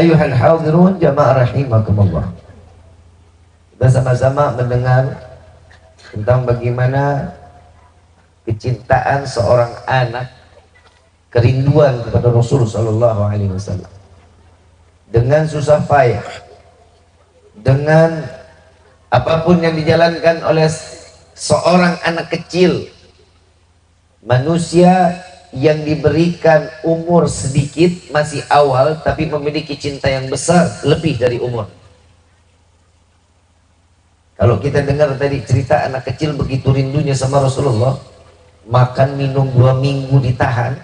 Ayuhal hadirun jamaah rahimakumullah. Kita sama-sama mendengar tentang bagaimana kecintaan seorang anak kerinduan kepada Rasul Sallallahu Alaihi Wasallam dengan susah payah dengan apa pun yang dijalankan oleh seorang anak kecil manusia yang diberikan umur sedikit masih awal tapi memiliki cinta yang besar lebih dari umur. Kalau kita dengar tadi cerita anak kecil begitu rindunya sama Rasulullah makan minum dua minggu ditahan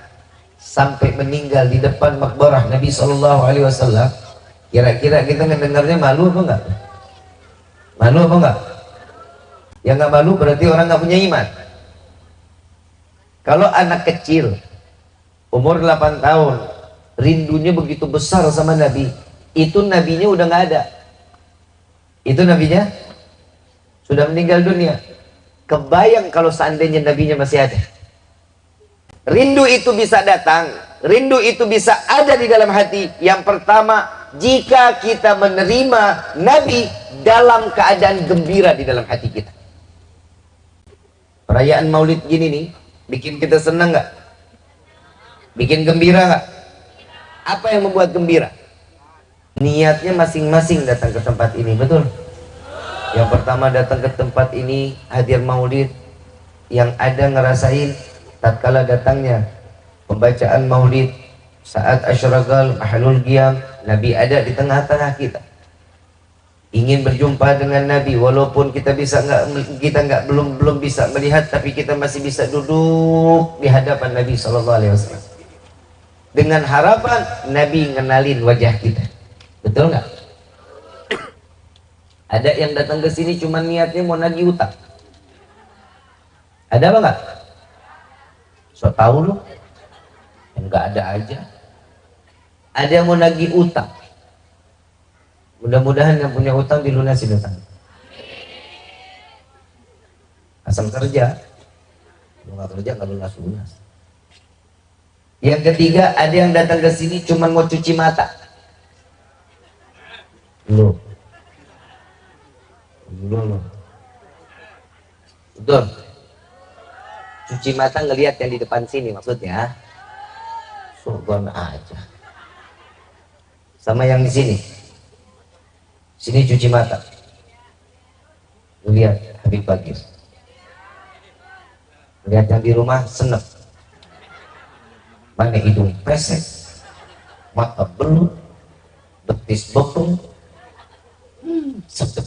sampai meninggal di depan makbarah Nabi Shallallahu Alaihi Wasallam kira-kira kita ngedengarnya malu apa enggak? Malu apa enggak? Yang nggak malu berarti orang nggak punya iman kalau anak kecil umur 8 tahun rindunya begitu besar sama Nabi itu nabinya udah nggak ada itu nabinya sudah meninggal dunia kebayang kalau seandainya nabinya masih ada Rindu itu bisa datang, rindu itu bisa ada di dalam hati. Yang pertama, jika kita menerima Nabi dalam keadaan gembira di dalam hati kita. Perayaan Maulid gini nih, bikin kita senang nggak? Bikin gembira nggak? Apa yang membuat gembira? Niatnya masing-masing datang ke tempat ini, betul? Yang pertama datang ke tempat ini hadir Maulid, yang ada ngerasain tatkala datangnya pembacaan maulid saat asyragal ahlul qiyam Nabi ada di tengah-tengah kita ingin berjumpa dengan Nabi walaupun kita bisa nggak kita nggak belum belum bisa melihat tapi kita masih bisa duduk di hadapan Nabi Shallallahu Alaihi Wasallam. Dengan harapan Nabi ngenalin wajah kita. Betul nggak? Ada yang datang ke sini cuma niatnya mau nagih utang. Ada apa nggak? So tau lu? Enggak ada aja. Ada yang mau nagih utang mudah-mudahan yang punya utang dilunasi utang asal kerja. Lu nggak kerja nggak lunas lunas. Yang ketiga ada yang datang ke sini cuma mau cuci mata. Lu lu lu betul. Cuci mata ngelihat yang di depan sini maksudnya. Surgon aja. Sama yang di sini sini cuci mata. Lihat Habib Bagir. Lihat yang di rumah senep. Mana hidung pesek mata belut betis bokong hmm, sedep.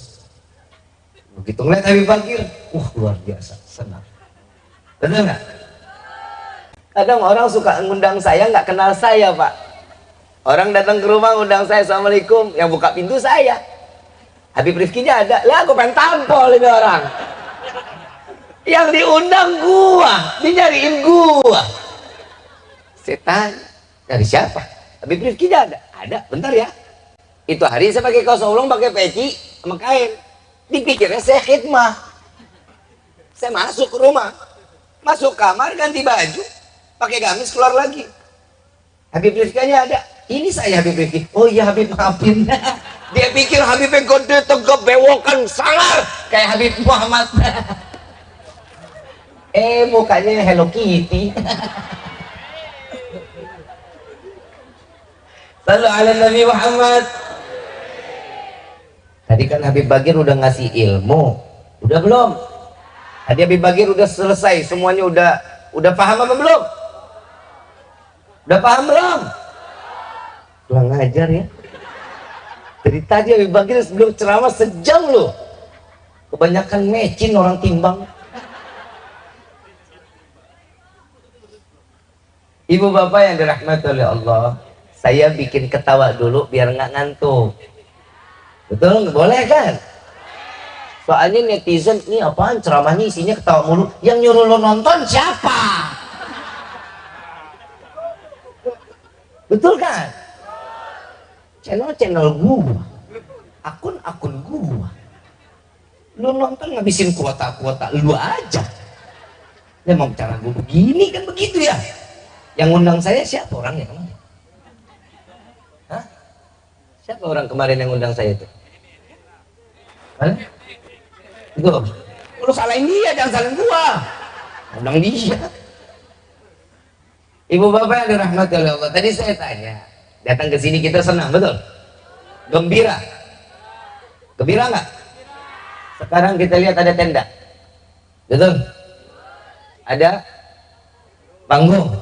Begitu ngeliat Habib Bagir wah luar biasa senang Betul nggak? Kadang orang suka ngundang saya nggak kenal saya pak. Orang datang ke rumah ngundang saya Assalamualaikum, yang buka pintu saya. Habib Rifkinya ada, lah aku pengen tampol ini orang. Yang diundang gua, dinyariin gua. Setan, dari siapa? Habib Rifkinya ada, ada, bentar ya. Itu hari saya pakai kaos ulung, pakai peci, sama kain. Dipikirnya saya khidmah. Saya masuk ke rumah, masuk kamar ganti baju pakai gamis keluar lagi Habib Rifkanya ada ini saya Habib Rifki oh iya Habib maafin dia pikir Habib yang gede tegap bewokan sangar kayak Habib Muhammad. Eh mukanya Hello Kitty. Selalu ala Nabi Muhammad. Tadi kan Habib Bagir udah ngasih ilmu. Udah belum? Hadi Habib Bagir udah selesai, semuanya udah udah paham apa belum? Udah paham belum? Kurang ngajar ya. Dari tadi Habib Bagir sebelum ceramah sejam loh. Kebanyakan mecin orang timbang. Ibu bapak yang dirahmati oleh Allah, saya bikin ketawa dulu biar nggak ngantuk. Betul? Boleh kan? Soalnya netizen ini apaan ceramahnya isinya ketawa mulu. Yang nyuruh lo nonton siapa? Betul kan? Channel-channel gua. Akun-akun gua. Lu nonton ngabisin kuota-kuota lu aja. Memang cara gua begini kan begitu ya. Yang undang saya siapa orangnya? Hah? Siapa orang kemarin yang undang saya itu? Mana? Itu. Lu salahin dia, jangan salahin gua. Undang dia. Ibu bapak yang dirahmati oleh Allah. Tadi saya tanya, datang ke sini kita senang, betul? Gembira. Gembira nggak? Sekarang kita lihat ada tenda. Betul? Ada panggung.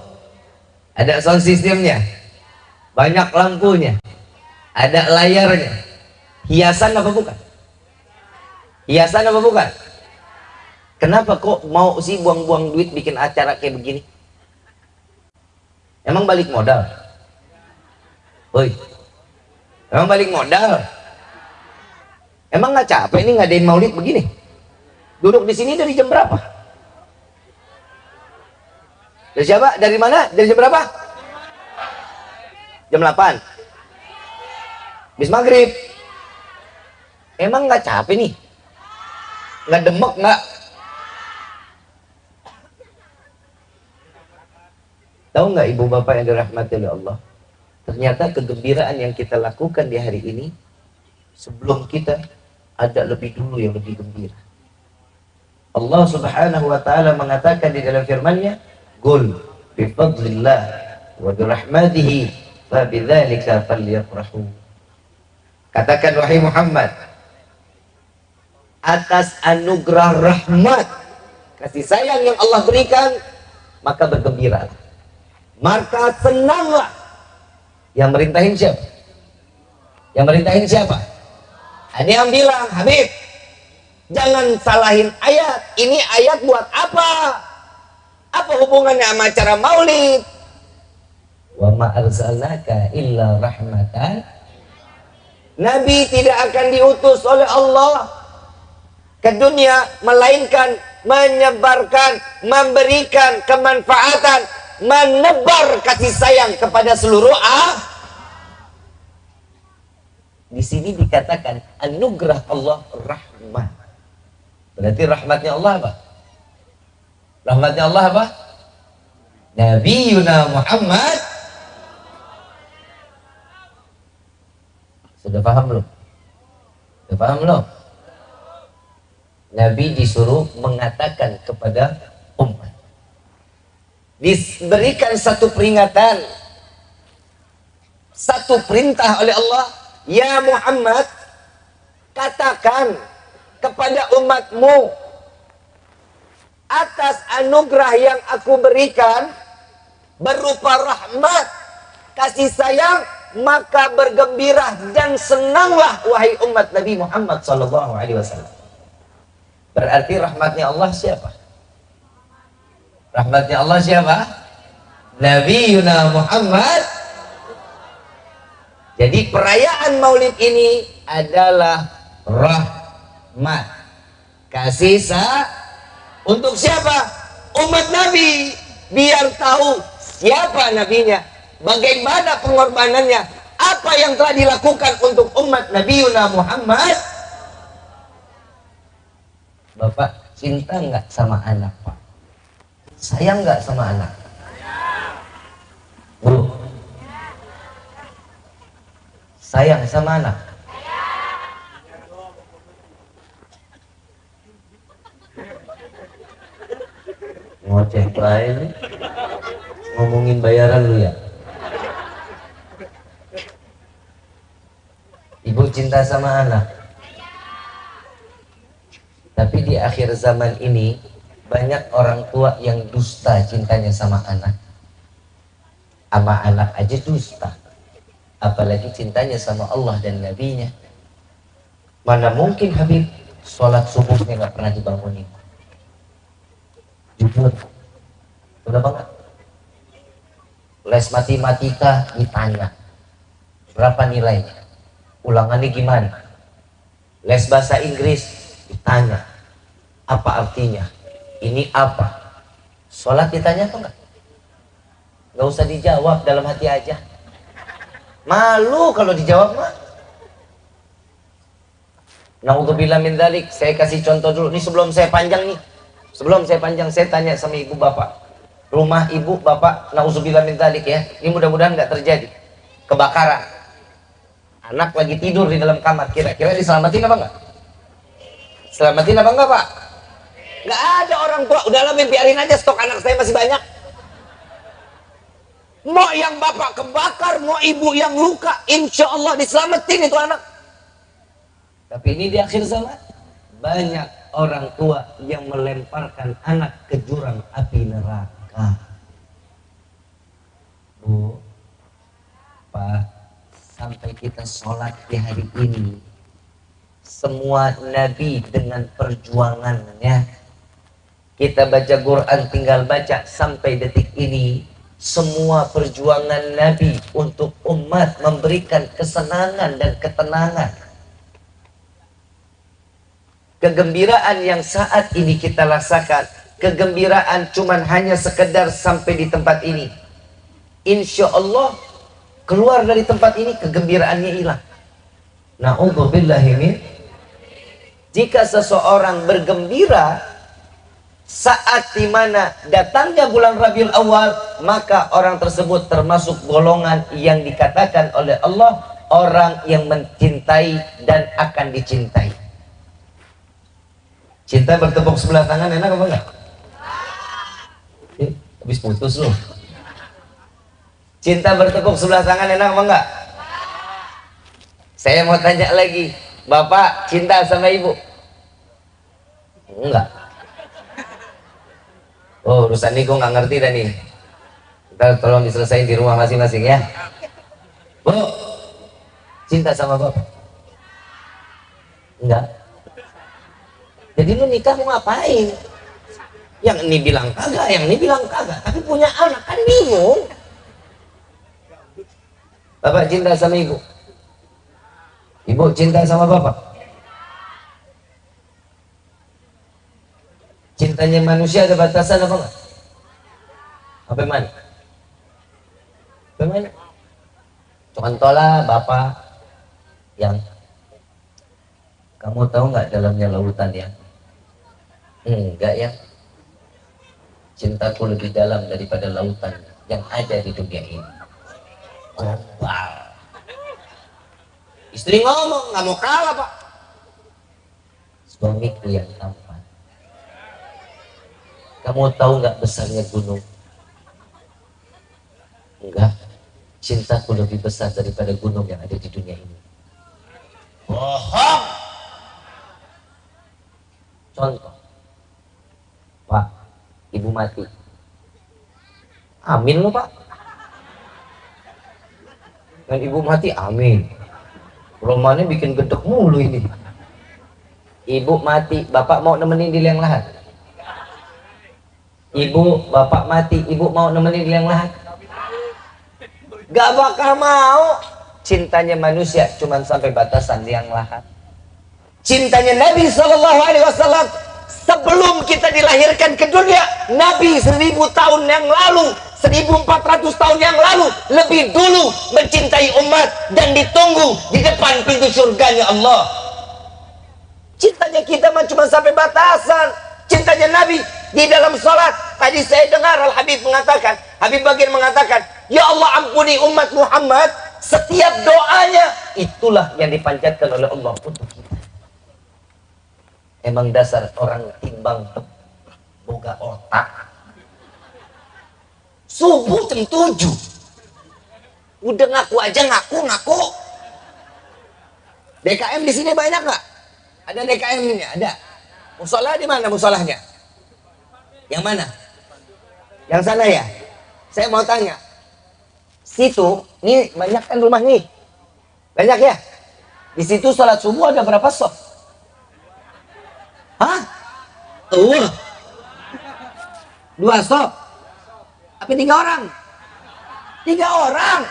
Ada sound systemnya. Banyak lampunya. Ada layarnya. Hiasan apa bukan? Hiasan apa bukan? Kenapa kok mau sih buang-buang duit bikin acara kayak begini? Emang balik modal? Woi, emang balik modal? Emang nggak capek nih ngadain maulid begini? Duduk di sini dari jam berapa? Dari siapa? Dari mana? Dari jam berapa? Jam 8. Bis maghrib. Emang nggak capek nih? nggak demek nggak tahu nggak ibu bapak yang dirahmati oleh Allah ternyata kegembiraan yang kita lakukan di hari ini sebelum kita ada lebih dulu yang lebih gembira. Allah subhanahu wa ta'ala mengatakan di dalam firmannya Qul bifadlillah wa birahmatihi fa bidzalika falyafrahu. Katakan wahai Muhammad atas anugerah rahmat kasih sayang yang Allah berikan maka bergembira maka senanglah yang merintahin siapa? Yang merintahin siapa? Ada yang bilang Habib jangan salahin ayat. Ini ayat buat apa? Apa hubungannya sama acara maulid? Wa ma arsalnaka illa rahmatan Nabi tidak akan diutus oleh Allah ke dunia melainkan menyebarkan, memberikan kemanfaatan, menebar kasih sayang kepada seluruh ah. Di sini dikatakan anugerah Allah rahmat. Berarti rahmatnya Allah apa? Rahmatnya Allah apa? Nabi Yuna Muhammad Sudah paham belum? Sudah paham belum? Nabi disuruh mengatakan kepada umat. Diberikan satu peringatan, satu perintah oleh Allah, Ya Muhammad, katakan kepada umatmu atas anugerah yang aku berikan berupa rahmat, kasih sayang, maka bergembira dan senanglah wahai umat Nabi Muhammad sallallahu alaihi wasallam. Berarti rahmatnya Allah siapa? Rahmatnya Allah siapa? Nabi Yuna Muhammad. Jadi perayaan maulid ini adalah rahmat. Kasih sa untuk siapa? Umat Nabi. Biar tahu siapa nabinya. Bagaimana pengorbanannya. Apa yang telah dilakukan untuk umat Nabi Yuna Muhammad Bapak cinta nggak sama anak? Sayang nggak sama anak? Bu, sayang sama anak? ngoceh lain ngomongin bayaran lu ya ibu cinta sama anak tapi di akhir zaman ini banyak orang tua yang dusta cintanya sama anak. Sama anak aja dusta. Apalagi cintanya sama Allah dan Nabi-Nya. Mana mungkin Habib sholat subuhnya nggak pernah dibangunin. Jujur. Udah banget. Les matematika ditanya. Berapa nilainya? Ulangannya gimana? Les bahasa Inggris ditanya apa artinya ini apa sholat ditanya atau enggak nggak usah dijawab dalam hati aja malu kalau dijawab mah Naudzubillah min dalik. Saya kasih contoh dulu. Ini sebelum saya panjang nih. Sebelum saya panjang, saya tanya sama ibu bapak. Rumah ibu bapak, naudzubillah min dalik ya. Ini mudah-mudahan nggak terjadi. Kebakaran. anak lagi tidur di dalam kamar kira-kira diselamatin apa enggak selamatin apa enggak pak nggak ada orang tua. Udahlah biarin aja stok anak saya masih banyak. Mau yang bapak kebakar mau ibu yang luka. Insya Allah diselamatin itu anak. Tapi ini di akhir zaman. Banyak orang tua yang melemparkan anak ke jurang api neraka. Bu pak sampai kita sholat di hari ini semua nabi dengan perjuangannya kita baca Quran tinggal baca sampai detik ini semua perjuangan Nabi untuk umat memberikan kesenangan dan ketenangan. Kegembiraan yang saat ini kita rasakan, kegembiraan cuman hanya sekedar sampai di tempat ini. Insya Allah keluar dari tempat ini kegembiraannya hilang. Na'udzubillahimin. Jika seseorang bergembira saat di mana datangnya bulan Rabiul Awal maka orang tersebut termasuk golongan yang dikatakan oleh Allah orang yang mencintai dan akan dicintai cinta bertepuk sebelah tangan enak apa enggak? Eh, habis putus loh cinta bertepuk sebelah tangan enak apa enggak? saya mau tanya lagi bapak cinta sama ibu? enggak Oh urusan ini gue nggak ngerti dah nih. Kita tolong diselesaikan di rumah masing-masing ya. Bu, cinta sama bapak? Enggak. Jadi lu nikah mau ngapain? Yang ini bilang kagak, yang ini bilang kagak. Tapi punya anak kan bingung. Bapak cinta sama ibu? Ibu cinta sama bapak? Cintanya manusia ada batasan apa enggak? Apa mana? Apa mana? Contohlah Bapak yang kamu tahu nggak dalamnya lautan ya? Enggak ya. Cintaku lebih dalam daripada lautan yang ada di dunia ini. Global. Istri ngomong nggak mau kalah pak. Suamiku yang tampan kamu tahu nggak besarnya gunung? Enggak. Cintaku lebih besar daripada gunung yang ada di dunia ini. Bohong. Contoh. Pak, ibu mati. Amin lo pak. Dan ibu mati, amin. Romannya bikin gedek mulu ini. Ibu mati, bapak mau nemenin di liang lahat ibu bapak mati ibu mau nemenin yang lahat gak bakal mau. Cintanya manusia cuman sampai batasan yang lahat. Cintanya Nabi Shallallahu Alaihi Wasallam sebelum kita dilahirkan ke dunia Nabi seribu tahun yang lalu 1400 tahun yang lalu lebih dulu mencintai umat dan ditunggu di depan pintu surganya Allah. Cintanya kita cuma sampai batasan. Cintanya Nabi di dalam sholat tadi saya dengar Al Habib mengatakan Habib bagian mengatakan Ya Allah ampuni umat Muhammad. Setiap doanya itulah yang dipanjatkan oleh Allah untuk kita. Emang dasar orang timbang boga otak. Subuh jam 7 udah ngaku aja ngaku ngaku. DKM di sini banyak nggak? Ada DKM ini? Ada. Musola di mana musolahnya? Yang mana? Yang sana ya? Saya mau tanya. Situ, ini banyak kan rumah nih. Banyak ya? Di situ sholat subuh ada berapa sof? Hah? Tuh. Dua sof. Apa tiga orang? Tiga orang.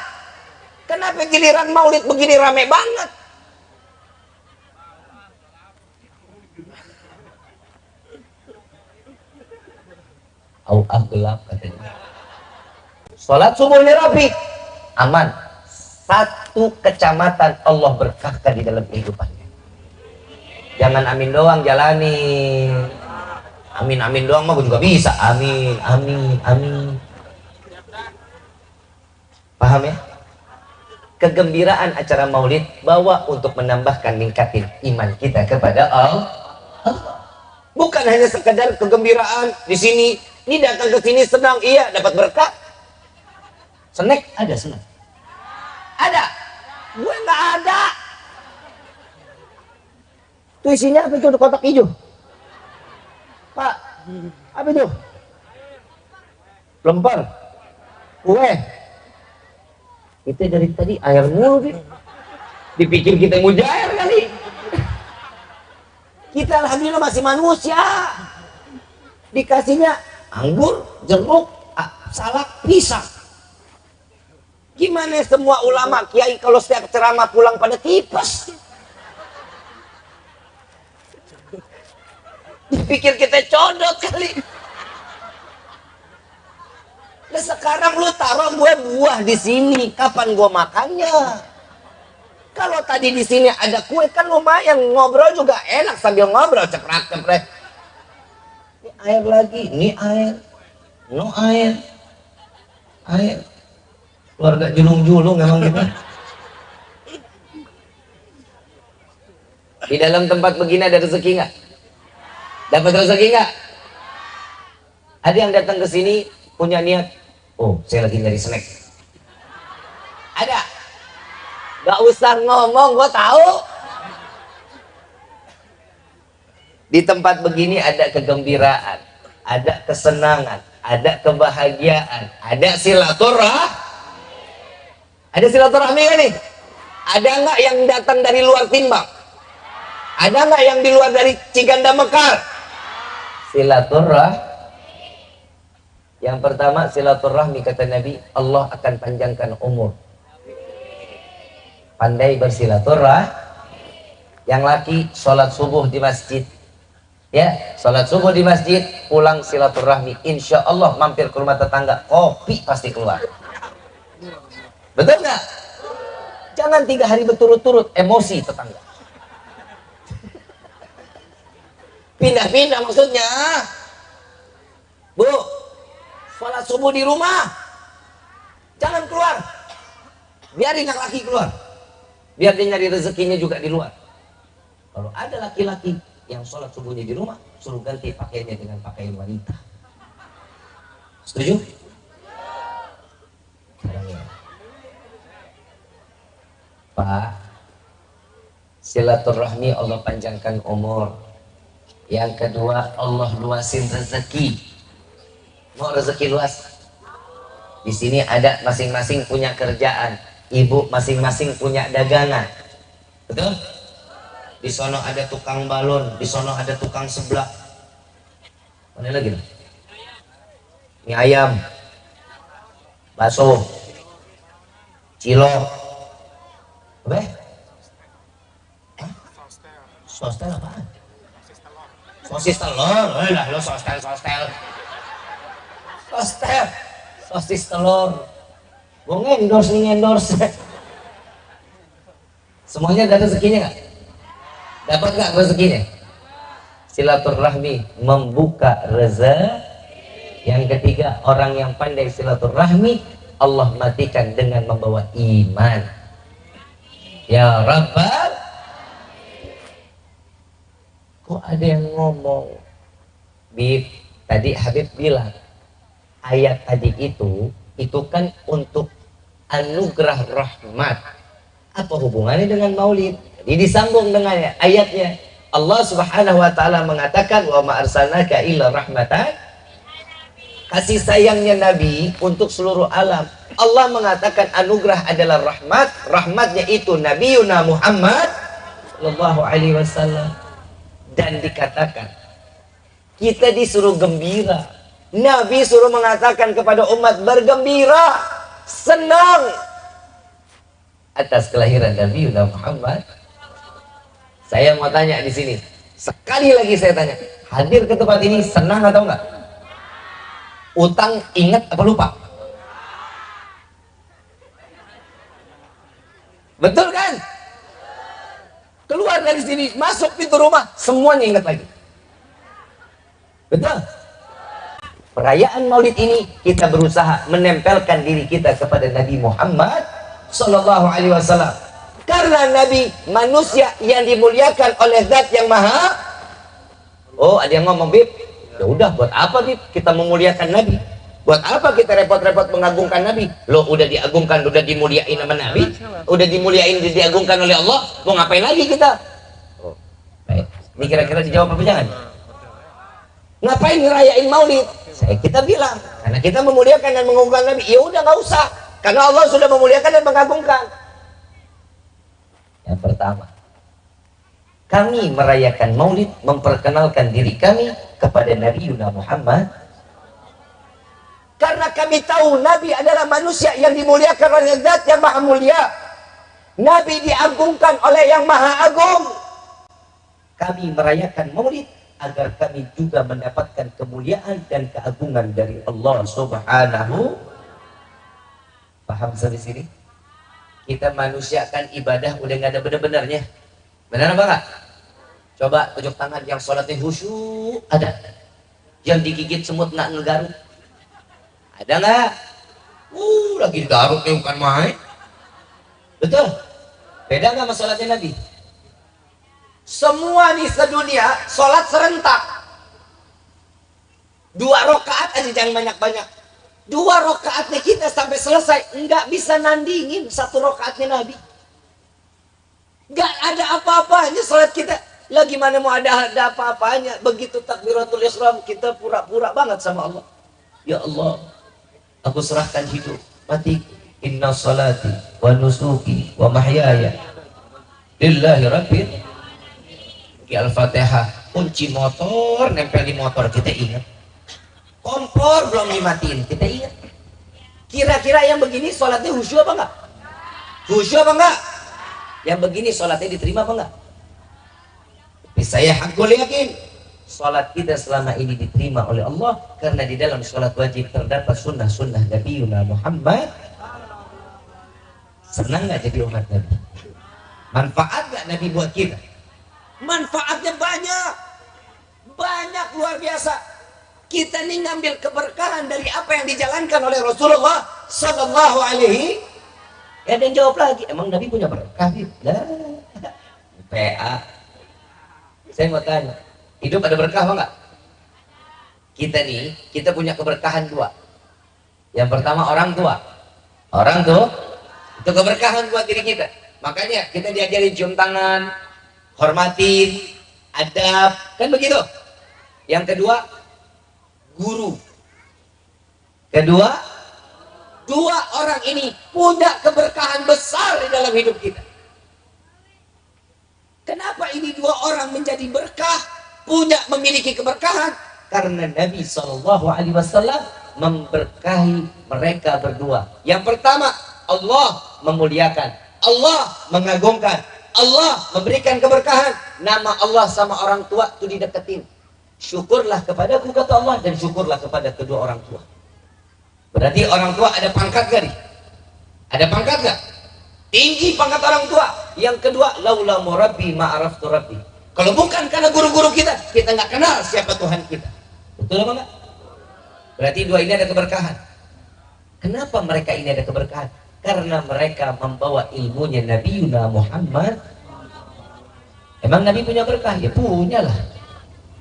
Kenapa giliran maulid begini rame banget? Auah gelap katanya. Sholat subuhnya rapi, aman. Satu kecamatan Allah berkahkan di dalam kehidupannya. Jangan amin doang jalani. Amin amin doang mah juga bisa. Amin amin amin. Paham ya? kegembiraan acara maulid bawa untuk menambahkan ningkatin iman kita kepada Allah bukan hanya sekedar kegembiraan di sini ini datang ke sini senang. Iya dapat berkah. Snack? Ada senang ada? Gue nggak ada. Itu isinya apa itu kotak hijau? Pak apa itu? Lemper kue. Kita dari tadi air mulu deh. dipikir kita mujair kali. Kita alhamdulillah masih manusia. Dikasihnya anggur jeruk salak pisang. Gimana semua ulama kiai kalau setiap ceramah pulang pada tipes? Dipikir kita codot kali. Nah sekarang lu taruh gue buah di sini, kapan gue makannya? Kalau tadi di sini ada kue kan lumayan. Ngobrol juga enak sambil ngobrol cepret cepret. Ini air lagi, ini air, no air, air. Keluarga julung-julung emang gitu. Di dalam tempat begini ada rezeki nggak? Dapat rezeki nggak? Ada yang datang ke sini punya niat oh saya lagi nyari snack ada gak usah ngomong gue tahu di tempat begini ada kegembiraan ada kesenangan ada kebahagiaan ada silaturah ada silaturahmi kan nih ada nggak yang datang dari luar timbang ada nggak yang di luar dari Ciganda Mekar silaturah yang pertama silaturahmi kata Nabi, Allah akan panjangkan umur. Pandai bersilaturah. Yang laki sholat subuh di masjid. Ya, sholat subuh di masjid, pulang silaturahmi. Insya Allah mampir ke rumah tetangga, kopi pasti keluar. Betul nggak? Jangan tiga hari berturut-turut emosi tetangga. Pindah-pindah maksudnya. Bu, sholat subuh di rumah jangan keluar biarin yang laki keluar biar dia nyari rezekinya juga di luar kalau ada laki-laki yang sholat subuhnya di rumah suruh ganti pakaiannya dengan pakaian wanita. Setuju? Pak silaturahmi Allah panjangkan umur. Yang kedua Allah luasin rezeki. Mau rezeki luas? Di sini ada masing-masing punya kerjaan. Ibu masing-masing punya dagangan. Betul di sono ada tukang balon di sono ada tukang seblak mana lagi mie ayam bakso cilok apa Sostel apa? Sosis telur. Eh lah lo sostel sostel Sostel, sosis telur. Gue ngendorse nih ngendorse. Semuanya ada rezekinya nggak? Dapat nggak rezekinya? Silaturahmi membuka rezeki. Yang ketiga, orang yang pandai silaturahmi Allah matikan dengan membawa iman. Ya Rabbal Kok ada yang ngomong Bib, tadi Habib bilang ayat tadi itu itu kan untuk anugerah rahmat apa hubungannya dengan maulid jadi disambung dengan ayatnya. Allah subhanahu wa ta'ala mengatakan wa ma arsalnaka illa rahmatan kasih sayangnya Nabi untuk seluruh alam. Allah mengatakan anugerah adalah rahmat. Rahmatnya itu Nabi Yuna Muhammad sallallahu alaihi wasallam. Dan dikatakan kita disuruh gembira. Nabi suruh mengatakan kepada umat bergembira, senang. Atas kelahiran Nabi Muhammad. Saya mau tanya di sini, sekali lagi saya tanya, hadir ke tempat ini senang atau enggak? Utang ingat apa lupa? Betul kan? Keluar dari sini, masuk pintu rumah, semuanya ingat lagi. Betul? Perayaan maulid ini kita berusaha menempelkan diri kita kepada Nabi Muhammad Sallallahu Alaihi Wasallam. Karena Nabi manusia yang dimuliakan oleh Zat yang Maha. Oh, ada yang ngomong bib. Ya udah, buat apa bib kita memuliakan Nabi? Buat apa kita repot-repot mengagungkan Nabi? Lo udah diagungkan, udah dimuliain sama Nabi, udah dimuliain, diagungkan oleh Allah. Mau ngapain lagi kita? Oh. Ini kira-kira dijawab apa jangan? Ngapain ngerayain Maulid? Saya kita bilang, karena kita memuliakan dan mengagungkan Nabi. Ya udah nggak usah, karena Allah sudah memuliakan dan mengagungkan. Yang pertama, kami merayakan Maulid memperkenalkan diri kami kepada Nabi Yuna Muhammad karena kami tahu Nabi adalah manusia yang dimuliakan oleh zat yang maha mulia. Nabi diagungkan oleh yang maha agung. Kami merayakan maulid agar kami juga mendapatkan kemuliaan dan keagungan dari Allah subhanahu paham sampai sini kita manusiakan ibadah udah nggak ada benar-benarnya benar apa enggak coba tunjuk tangan yang sholatnya khusyuk ada yang digigit semut nggak ngegaruk ada nggak? Uh, lagi Garut nih bukan main. Betul? Beda nggak sama sholatnya Nabi? Semua di sedunia sholat serentak. Dua rokaat aja jangan banyak-banyak. Dua rokaatnya kita sampai selesai nggak bisa nandingin satu rokaatnya Nabi. Nggak ada apa-apanya sholat kita. Lagi mana mau ada ada apa-apanya? Begitu takbiratul ihram kita pura-pura banget sama Allah. Ya Allah, aku serahkan hidup mati inna salati wa nusuki wa mahyaya lillahi rabbil al-fatihah kunci motor nempel di motor kita ingat kompor belum dimatiin kita ingat kira-kira yang begini sholatnya khusyuk apa enggak khusyuk apa enggak yang begini sholatnya diterima apa enggak tapi saya hakul yakin Salat kita selama ini diterima oleh Allah karena di dalam salat wajib terdapat sunnah-sunnah Nabi Muhammad. Senang nggak jadi umat Nabi? Manfaat nggak Nabi buat kita? Manfaatnya banyak, banyak luar biasa. Kita nih ngambil keberkahan dari apa yang dijalankan oleh Rasulullah Sallallahu Alaihi. Ya dan jawab lagi, emang Nabi punya berkah? Lah, PA. Saya mau tanya, Hidup ada berkah apa enggak? Kita nih, kita punya keberkahan dua. Yang pertama orang tua. Orang tuh itu keberkahan buat diri kita. Makanya kita diajarin cium tangan, hormatin, adab, kan begitu. Yang kedua, guru. Kedua, dua orang ini punya keberkahan besar di dalam hidup kita. Kenapa ini dua orang menjadi berkah? punya memiliki keberkahan karena Nabi Shallallahu Alaihi Wasallam memberkahi mereka berdua. Yang pertama, Allah memuliakan, Allah mengagungkan, Allah memberikan keberkahan. Nama Allah sama orang tua itu dideketin. Syukurlah kepadaku kata Allah dan syukurlah kepada kedua orang tua. Berarti orang tua ada pangkat gak nih? Ada pangkat gak? Tinggi pangkat orang tua. Yang kedua, laula murabbi ma'araftu rabbi kalau bukan karena guru-guru kita, kita nggak kenal siapa Tuhan kita. Betul apa enggak? Berarti dua ini ada keberkahan. Kenapa mereka ini ada keberkahan? Karena mereka membawa ilmunya Nabi Yuna Muhammad. Emang Nabi punya berkah? Ya punya lah.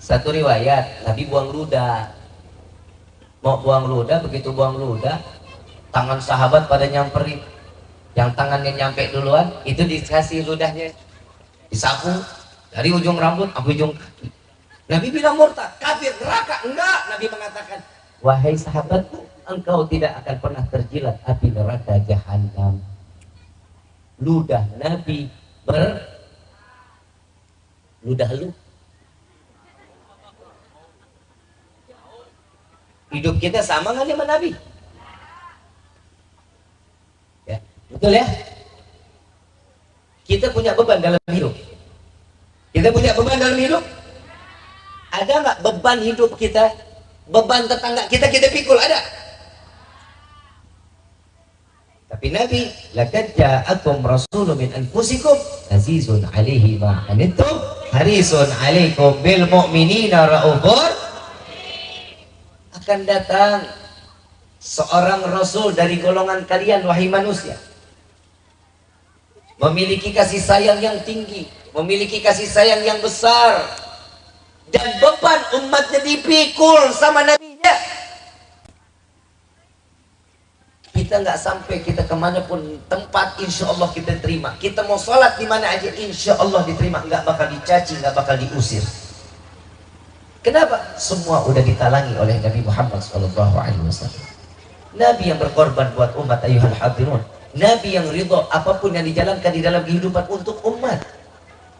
Satu riwayat, Nabi buang ludah. Mau buang ludah, begitu buang ludah, tangan sahabat pada nyamperin. Yang tangannya nyampe duluan, itu dikasih ludahnya. Disapu, dari ujung rambut sampai ujung kaki. Nabi bilang murtad, kafir, neraka. Enggak, Nabi mengatakan, wahai sahabatku, engkau tidak akan pernah terjilat api neraka jahanam. Ludah Nabi ber ludah lu. Hidup kita sama nggak dengan Nabi? Ya, betul ya? Kita punya beban dalam hidup. Kita punya beban dalam hidup? Ada nggak beban hidup kita? Beban tetangga kita kita pikul ada? Tapi Nabi, laqad ja'akum rasulun min anfusikum azizun 'alaihi ma anittum harisun 'alaikum bil mu'minina raufur akan datang seorang rasul dari golongan kalian wahai manusia. Memiliki kasih sayang yang tinggi memiliki kasih sayang yang besar. Dan beban umatnya dipikul sama nabinya. Kita nggak sampai kita ke mana pun tempat insya Allah kita terima. Kita mau sholat di mana aja insya Allah diterima. Nggak bakal dicaci nggak bakal diusir kenapa? Semua udah ditalangi oleh Nabi Muhammad Wasallam. Nabi yang berkorban buat umat ayuhal hadirun Nabi yang ridho apa pun yang dijalankan di dalam kehidupan untuk umat.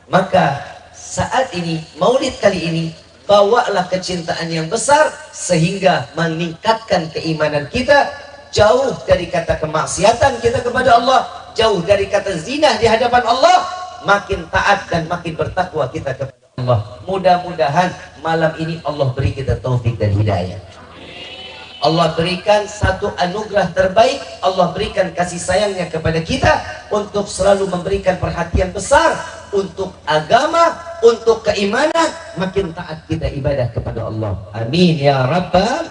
Maka saat ini maulid kali ini bawalah kecintaan yang besar sehingga meningkatkan keimanan kita jauh dari kata kemaksiatan kita kepada Allah jauh dari kata zina di hadapan Allah makin taat dan makin bertakwa kita kepada Allah. Mudah-mudahan malam ini Allah beri kita taufik dan hidayah. Allah berikan satu anugerah terbaik. Allah berikan kasih sayangnya kepada kita untuk selalu memberikan perhatian besar untuk agama untuk keimanan. Makin taat kita ibadah kepada Allah. Amin ya rabbal